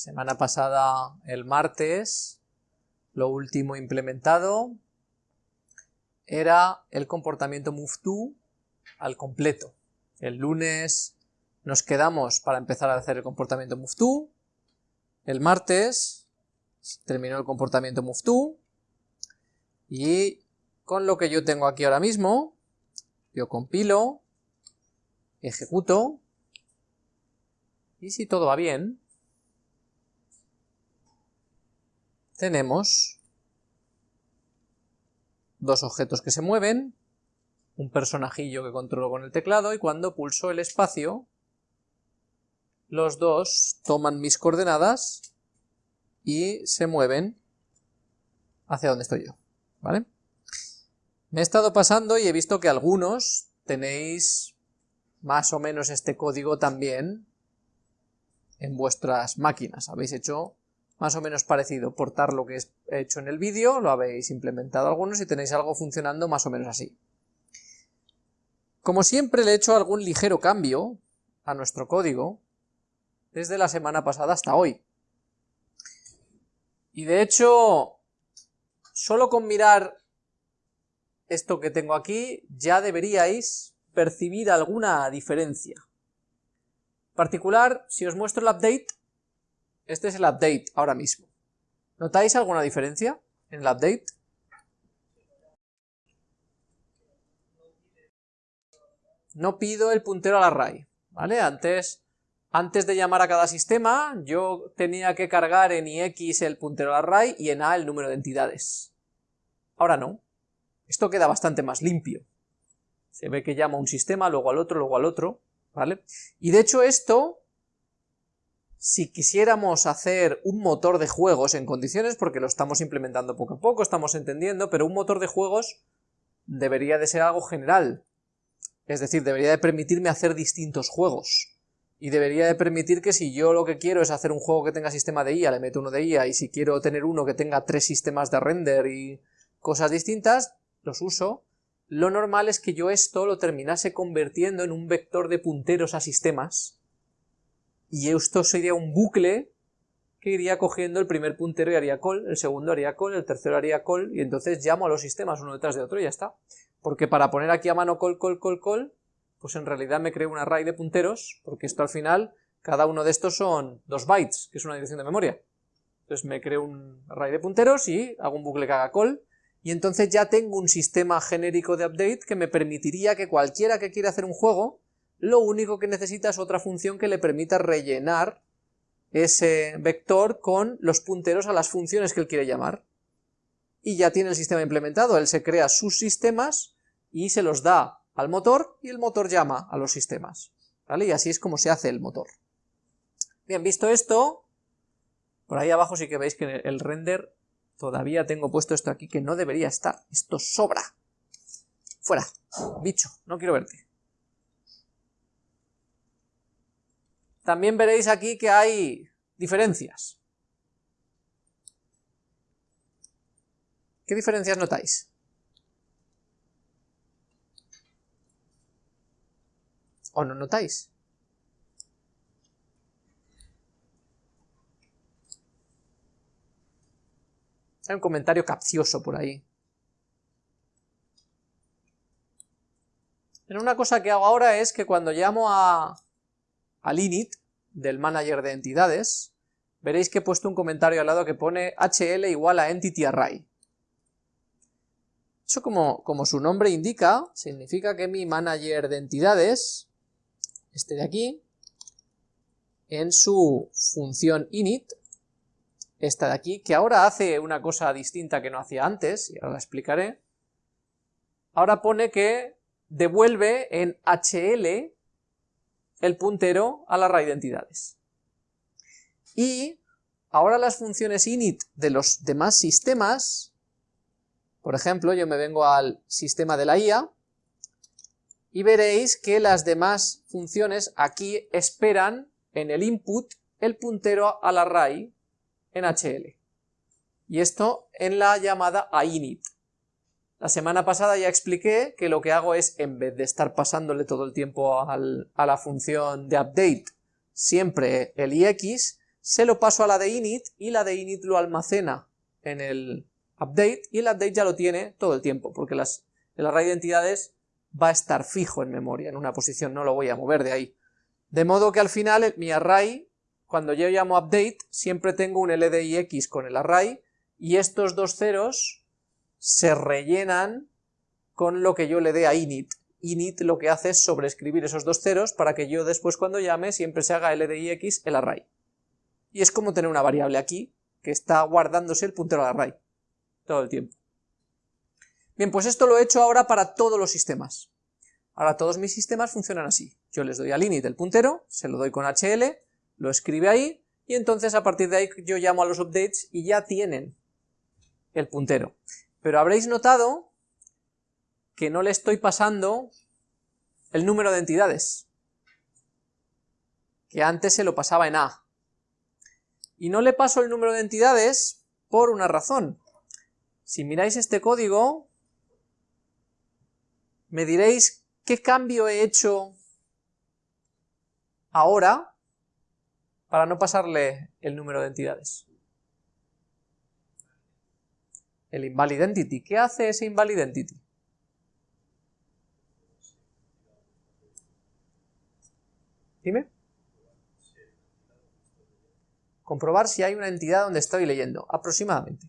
semana pasada, el martes, lo último implementado era el comportamiento move al completo. El lunes nos quedamos para empezar a hacer el comportamiento move El martes terminó el comportamiento move Y con lo que yo tengo aquí ahora mismo, yo compilo, ejecuto, y si todo va bien, tenemos dos objetos que se mueven, un personajillo que controlo con el teclado y cuando pulso el espacio, los dos toman mis coordenadas y se mueven hacia donde estoy yo, ¿vale? Me he estado pasando y he visto que algunos tenéis más o menos este código también en vuestras máquinas. Habéis hecho más o menos parecido, portar lo que he hecho en el vídeo, lo habéis implementado algunos y tenéis algo funcionando más o menos así. Como siempre le he hecho algún ligero cambio a nuestro código desde la semana pasada hasta hoy. Y de hecho, solo con mirar esto que tengo aquí ya deberíais percibir alguna diferencia. En particular, si os muestro el update, este es el update ahora mismo. ¿Notáis alguna diferencia en el update? No pido el puntero al array, ¿vale? Antes, antes de llamar a cada sistema, yo tenía que cargar en ix el puntero al array y en a el número de entidades. Ahora no. Esto queda bastante más limpio. Se ve que llama a un sistema, luego al otro, luego al otro, ¿vale? Y de hecho esto si quisiéramos hacer un motor de juegos en condiciones, porque lo estamos implementando poco a poco, estamos entendiendo, pero un motor de juegos debería de ser algo general. Es decir, debería de permitirme hacer distintos juegos. Y debería de permitir que si yo lo que quiero es hacer un juego que tenga sistema de IA, le meto uno de IA, y si quiero tener uno que tenga tres sistemas de render y cosas distintas, los uso. Lo normal es que yo esto lo terminase convirtiendo en un vector de punteros a sistemas, y esto sería un bucle que iría cogiendo el primer puntero y haría call, el segundo haría call, el tercero haría call, y entonces llamo a los sistemas uno detrás de otro y ya está. Porque para poner aquí a mano call, call, call, call, pues en realidad me creo un array de punteros, porque esto al final, cada uno de estos son dos bytes, que es una dirección de memoria. Entonces me creo un array de punteros y hago un bucle que haga call, y entonces ya tengo un sistema genérico de update que me permitiría que cualquiera que quiera hacer un juego, lo único que necesita es otra función que le permita rellenar ese vector con los punteros a las funciones que él quiere llamar. Y ya tiene el sistema implementado, él se crea sus sistemas y se los da al motor y el motor llama a los sistemas. ¿Vale? Y así es como se hace el motor. Bien, visto esto, por ahí abajo sí que veis que el render todavía tengo puesto esto aquí que no debería estar. Esto sobra. Fuera, bicho, no quiero verte. También veréis aquí que hay diferencias. ¿Qué diferencias notáis? ¿O no notáis? Hay un comentario capcioso por ahí. En una cosa que hago ahora es que cuando llamo a, al init del manager de entidades, veréis que he puesto un comentario al lado que pone hl igual a entity array. Eso como, como su nombre indica, significa que mi manager de entidades, este de aquí, en su función init, esta de aquí, que ahora hace una cosa distinta que no hacía antes, y ahora la explicaré, ahora pone que devuelve en hl el puntero a la array de entidades. Y ahora las funciones init de los demás sistemas, por ejemplo, yo me vengo al sistema de la IA, y veréis que las demás funciones aquí esperan en el input el puntero al array en HL. Y esto en la llamada a init. La semana pasada ya expliqué que lo que hago es, en vez de estar pasándole todo el tiempo a la función de update siempre el ix, se lo paso a la de init y la de init lo almacena en el update y el update ya lo tiene todo el tiempo porque las, el array de entidades va a estar fijo en memoria, en una posición, no lo voy a mover de ahí. De modo que al final mi array, cuando yo llamo update, siempre tengo un LDIX con el array y estos dos ceros se rellenan con lo que yo le dé a init. Init lo que hace es sobreescribir esos dos ceros para que yo después cuando llame siempre se haga LDIX el array. Y es como tener una variable aquí que está guardándose el puntero al array todo el tiempo. Bien, pues esto lo he hecho ahora para todos los sistemas. Ahora todos mis sistemas funcionan así. Yo les doy al init el puntero, se lo doy con HL, lo escribe ahí, y entonces a partir de ahí yo llamo a los updates y ya tienen el puntero. Pero habréis notado que no le estoy pasando el número de entidades, que antes se lo pasaba en A. Y no le paso el número de entidades por una razón. Si miráis este código, me diréis qué cambio he hecho ahora para no pasarle el número de entidades. El invalid entity. ¿Qué hace ese invalid entity? Dime comprobar si hay una entidad donde estoy leyendo, aproximadamente.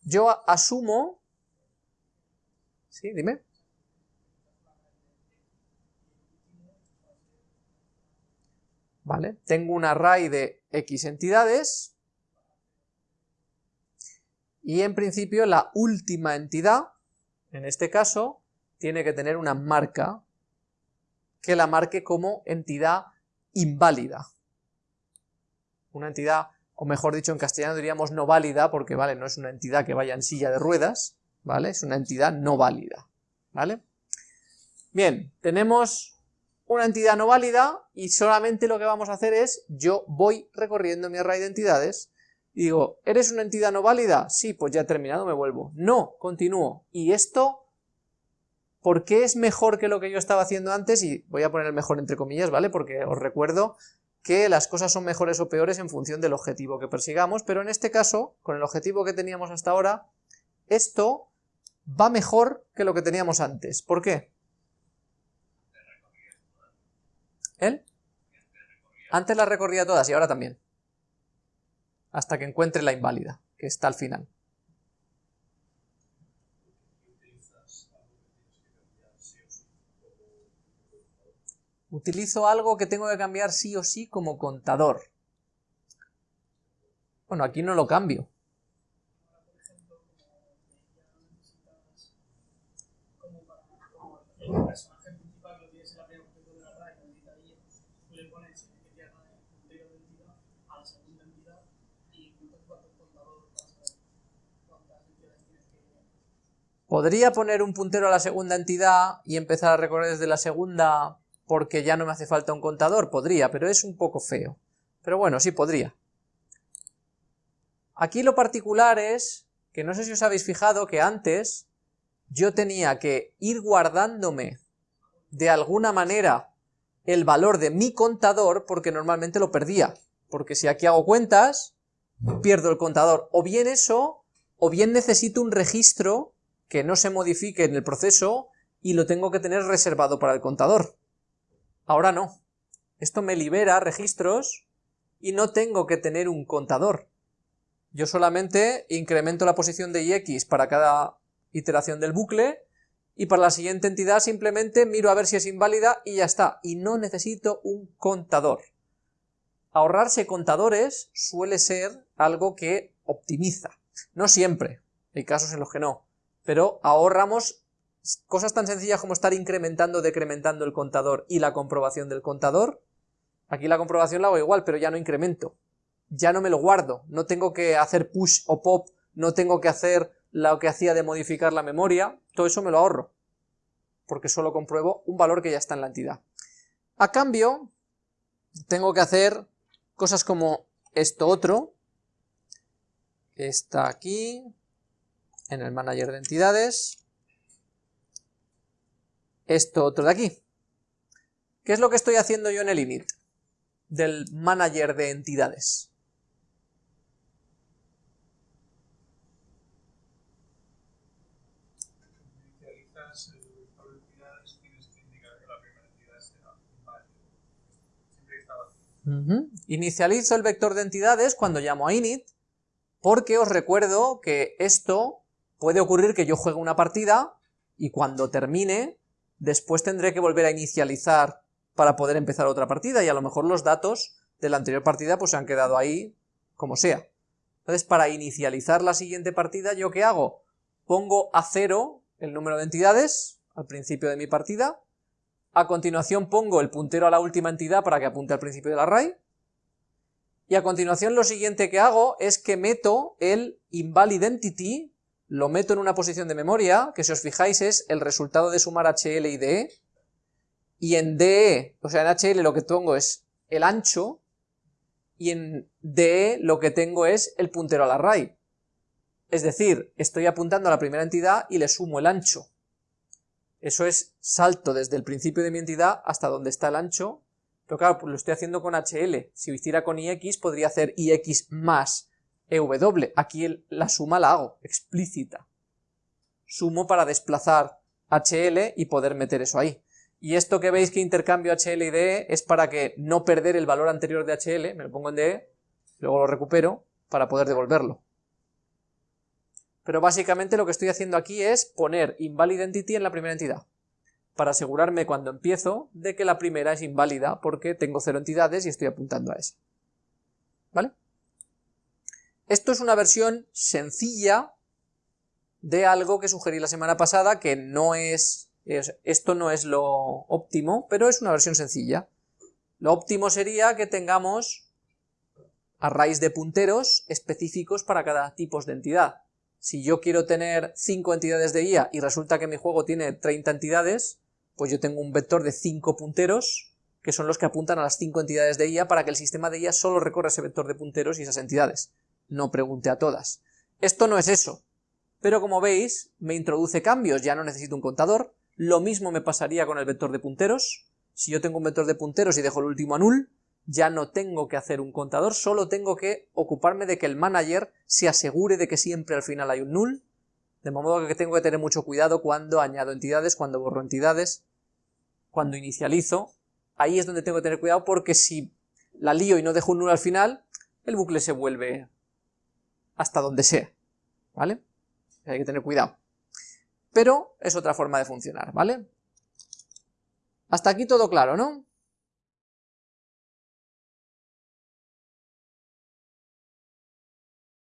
Yo asumo... ¿Sí? Dime. Vale, tengo un array de X entidades y en principio la última entidad, en este caso, tiene que tener una marca que la marque como entidad inválida. Una entidad, o mejor dicho en castellano diríamos no válida, porque vale, no es una entidad que vaya en silla de ruedas, ¿vale? Es una entidad no válida, ¿vale? Bien, tenemos una entidad no válida y solamente lo que vamos a hacer es, yo voy recorriendo mi array de entidades y digo, ¿eres una entidad no válida? Sí, pues ya he terminado, me vuelvo. No, continúo. Y esto ¿Por qué es mejor que lo que yo estaba haciendo antes? Y voy a poner el mejor entre comillas, ¿vale? Porque os recuerdo que las cosas son mejores o peores en función del objetivo que persigamos, pero en este caso, con el objetivo que teníamos hasta ahora, esto va mejor que lo que teníamos antes. ¿Por qué? ¿Él? Antes la recorría todas y ahora también. Hasta que encuentre la inválida, que está al final. utilizo algo que tengo que cambiar sí o sí como contador. Bueno, aquí no lo cambio. Podría poner un puntero a la segunda entidad y empezar a recorrer desde la segunda porque ya no me hace falta un contador, podría, pero es un poco feo. Pero bueno, sí podría. Aquí lo particular es que no sé si os habéis fijado que antes yo tenía que ir guardándome de alguna manera el valor de mi contador porque normalmente lo perdía. Porque si aquí hago cuentas, pierdo el contador. O bien eso, o bien necesito un registro que no se modifique en el proceso y lo tengo que tener reservado para el contador. Ahora no. Esto me libera registros y no tengo que tener un contador. Yo solamente incremento la posición de ix para cada iteración del bucle y para la siguiente entidad simplemente miro a ver si es inválida y ya está. Y no necesito un contador. Ahorrarse contadores suele ser algo que optimiza. No siempre, hay casos en los que no, pero ahorramos cosas tan sencillas como estar incrementando decrementando el contador y la comprobación del contador, aquí la comprobación la hago igual, pero ya no incremento, ya no me lo guardo, no tengo que hacer push o pop, no tengo que hacer lo que hacía de modificar la memoria, todo eso me lo ahorro, porque solo compruebo un valor que ya está en la entidad. A cambio, tengo que hacer cosas como esto otro, está aquí, en el manager de entidades, esto otro de aquí. ¿Qué es lo que estoy haciendo yo en el init? del manager de entidades. Inicializo el vector de entidades cuando llamo a init, porque os recuerdo que esto puede ocurrir que yo juegue una partida y cuando termine, después tendré que volver a inicializar para poder empezar otra partida y a lo mejor los datos de la anterior partida pues se han quedado ahí como sea. Entonces para inicializar la siguiente partida, ¿yo qué hago? Pongo a cero el número de entidades al principio de mi partida, a continuación pongo el puntero a la última entidad para que apunte al principio del array, y a continuación lo siguiente que hago es que meto el invalidentity, lo meto en una posición de memoria, que si os fijáis es el resultado de sumar HL y DE, y en DE, o sea en HL lo que tengo es el ancho, y en DE lo que tengo es el puntero al array. Es decir, estoy apuntando a la primera entidad y le sumo el ancho. Eso es salto desde el principio de mi entidad hasta donde está el ancho, pero claro, pues lo estoy haciendo con HL. Si lo hiciera con IX, podría hacer IX más EW. Aquí la suma la hago, explícita. Sumo para desplazar HL y poder meter eso ahí. Y esto que veis que intercambio HL y DE es para que no perder el valor anterior de HL, me lo pongo en DE, luego lo recupero para poder devolverlo. Pero básicamente lo que estoy haciendo aquí es poner invalidentity en la primera entidad, para asegurarme cuando empiezo de que la primera es inválida porque tengo cero entidades y estoy apuntando a esa. ¿Vale? Esto es una versión sencilla de algo que sugerí la semana pasada, que no es, esto no es lo óptimo, pero es una versión sencilla. Lo óptimo sería que tengamos arrays de punteros específicos para cada tipo de entidad. Si yo quiero tener 5 entidades de IA y resulta que mi juego tiene 30 entidades, pues yo tengo un vector de 5 punteros, que son los que apuntan a las 5 entidades de IA para que el sistema de IA solo recorra ese vector de punteros y esas entidades no pregunte a todas. Esto no es eso, pero como veis, me introduce cambios, ya no necesito un contador, lo mismo me pasaría con el vector de punteros, si yo tengo un vector de punteros y dejo el último a null, ya no tengo que hacer un contador, solo tengo que ocuparme de que el manager se asegure de que siempre al final hay un null, de modo que tengo que tener mucho cuidado cuando añado entidades, cuando borro entidades, cuando inicializo, ahí es donde tengo que tener cuidado porque si la lío y no dejo un null al final, el bucle se vuelve hasta donde sea, ¿vale? Hay que tener cuidado. Pero es otra forma de funcionar, ¿vale? Hasta aquí todo claro, ¿no?